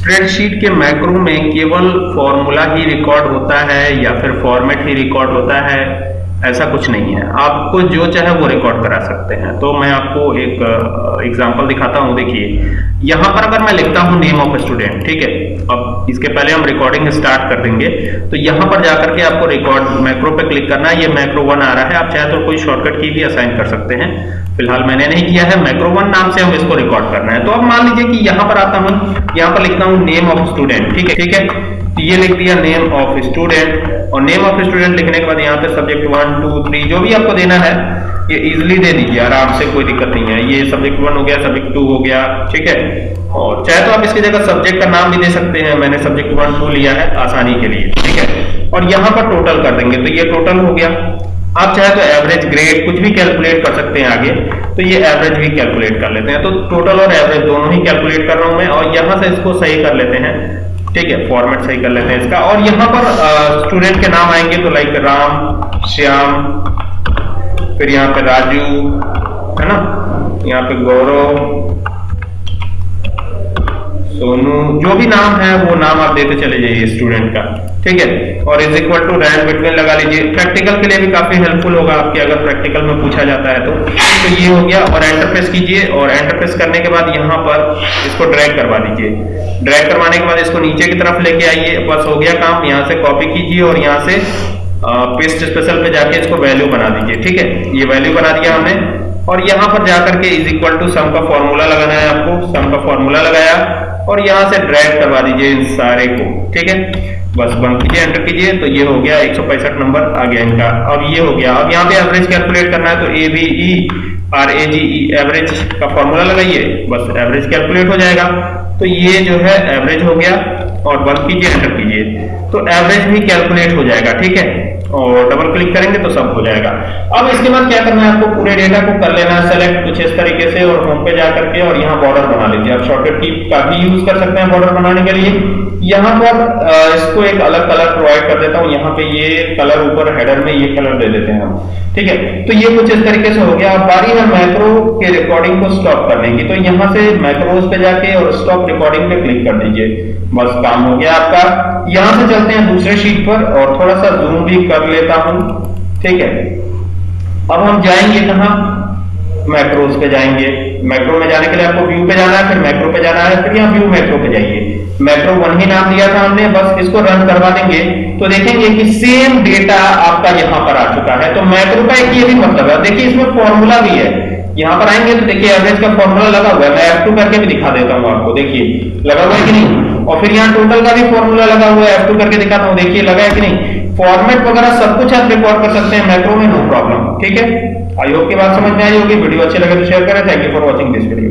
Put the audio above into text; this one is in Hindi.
स्प्रेडशीट के मैक्रो में केवल फॉर्मूला ही रिकॉर्ड होता है या फिर फॉर्मेट ही रिकॉर्ड होता है? ऐसा कुछ नहीं है। आपको जो चाहे वो रिकॉर्ड करा सकते हैं। तो मैं आपको एक एग्जांपल दिखाता हूँ। देखिए, यहाँ पर अगर मैं लिखता हूँ नेम ऑफ़ स्टूडेंट ठीक है? अब इसके पहले हम रिकॉर्डिंग स्टार्ट कर देंगे। तो यहाँ पर जाकर के आपको रिकॉर्ड मैक्रो पे क्लिक करना है। ये मैक्रो वन आ रहा है। आप चाहे तो कोई शॉर्टकट की भी असाइन कर सकते हैं। फ़िलहाल मैंने नहीं किया है। मैक्रो वन नाम से हम इसको रिकॉर्ड करना है। तो अब मान लीजिए कि यहाँ पर आता हूँ। यहाँ पर लिखता हूँ नेम ऑफ़ स्टूडेंट ठीक है? ठीक है? तो ये लिख दिया नेम ऑफ़ स्टूडेंट और नेम ऑफ़ स्टूडेंट लिखने के बाद यहाँ पे सब्जेक्ट वन टू थ्री जो भी आपको देना है, ये इजिली दे दीजिए। आराम से कोई दिक्कत नहीं है। ये सब्जेक्ट वन हो गया सब्जेक्ट टू हो गया, ठीक है? और चाहे तो आप इसकी जगह सब्जेक्ट का नाम भी दे सकते हैं। मैंने सब्जेक्ट वन टू लिया है आसानी के लिए, ठीक है? और यहाँ पर टोटल कर देंगे। तो ये टोटल हो गया। आप चाहे तो एवरेज ग्रेड कुछ भी कैलकुलेट कर सकते हैं आगे। तो ये एवरेज भी कैलकुलेट कर लेते हैं। तो टोटल और एवरेज दोनों ही कैलकुलेट कर रहा हूँ मैं। और यहाँ से इसको सही कर लेते हैं। ठीक है फॉर्मेट सही कर लेते हैं इसका। और यहाँ पर स्टूडेंट के नाम आएँगे तो लाइक राम, श्याम, फिर यहाँ पे राजू, है ना? यहाँ पे गौरव सोनू जो भी नाम है, वो नाम आप देते चले जाइए स्टूडेंट का, ठीक है? और is equal to rank between लगा लीजिए। प्रैक्टिकल के लिए भी काफ़ी हेल्पफुल होगा आपके, अगर प्रैक्टिकल में पूछा जाता है तो। तो ये हो गया, और एंटर प्रेस कीजिए, और एंटर प्रेस करने के बाद यहाँ पर इसको ड्रैग करवा दीजिए। ड्रैग करवाने के बाद इसको नीचे की तरफ़ लेके आइए, बस हो गया काम। यहाँ से कॉपी कीजिए और यहाँ से पेस्ट स्पेशल पे जाके इसको वैल्यू बना दीजिए, ठीक है? ये वैल्यू बना दिया हमने। और यहाँ पर जाकर के इज़ इक्वल टू सम का फॉर्मूला लगाना है आपको। सम का फॉर्मूला लगाया। और यहाँ से ड्रैग करवा दीजिए इन सारे को, ठीक है? बस बंद कीजिए, एंटर कीजिए तो ये हो गया एक सौ पैंसठ नंबर आ गया इनका। अब ये हो गया। अब यहाँ पे एवरेज कैलकुलेट करना है तो A B E R A G E average का फॉर्मूला लगाइए, बस एवरेज कैलकुलेट हो जाएगा। तो ये जो है एवरेज हो गया, और बंद कीजिए, एंटर कीजिए। तो एवरेज भी कैलकुलेट हो जाएगा, ठीक है? और डबल क्लिक करेंगे तो सब हो जाएगा। अब इसके बाद क्या करना है, आपको पूरे डेटा को कर लेना है सेलेक्ट कुछ इस तरीके से और होम पे जाकर के और यहाँ बॉर्डर बना लीजिए। आप शॉर्टकट की का भी यूज़ कर सकते हैं बॉर्डर बनाने के लिए। यहाँ पर इसको एक अलग कलर प्रोवाइड कर देता हूँ। यहाँ पे ये कलर ऊपर हेडर में ये कलर दे देते हैं हम। ठीक है? तो ये कुछ इस तरीके से हो गया। अब बारी है मैक्रो के रिकॉर्डिंग को स्टॉप करने की। तो यहाँ से मैक्रोज पे जाके और स्टॉप रिकॉर्डिंग पे क्लिक कर दीजिए। बस काम हो गया आपका। यहाँ से चलते हैं दूसरे शीट पर और थोड़ा सा जूम भी कर लेता हूँ, ठीक है? अब हम जाएँगे कहा? मैक्रोज पे जाएँगे। मैक्रो में जाने के लिए आपको व्यू पे जाना है, फिर मैक्रो पे जाना है, फिर यहाँ व्यू मैक्रो पे जाइए। मैक्रो वन ही नाम दिया था हमने, बस इसको रन करवा देंगे। तो देखेंगे कि सेम डेटा आपका यहाँ पर आ चुका है। तो मैक्रो का एक ये भी मतलब है देखिए इसमें फॉर्मूला भी है। यहाँ पर आएँगे तो देखिए एवरेज का फॉर्मूला लगा हुआ है। मैं F2 करके भी दिखा देता हूँ आपको, देखिए। लगा हुआ है कि नहीं? और फिर यहाँ टोटल का भी फॉर्मूला लगा हुआ है F2 करके दिखाता हूँ, देखिए, लगा है कि नहीं? फॉर्मेट वगैरह सब कुछ आप रिकॉर्ड कर सकते हैं मैक्रो में नो प्रॉब्लम ठीक है? आयोग की बात समझ में आई होगी, वीडियो अच्छी लगे तो शेयर करें. Thank you for watching this video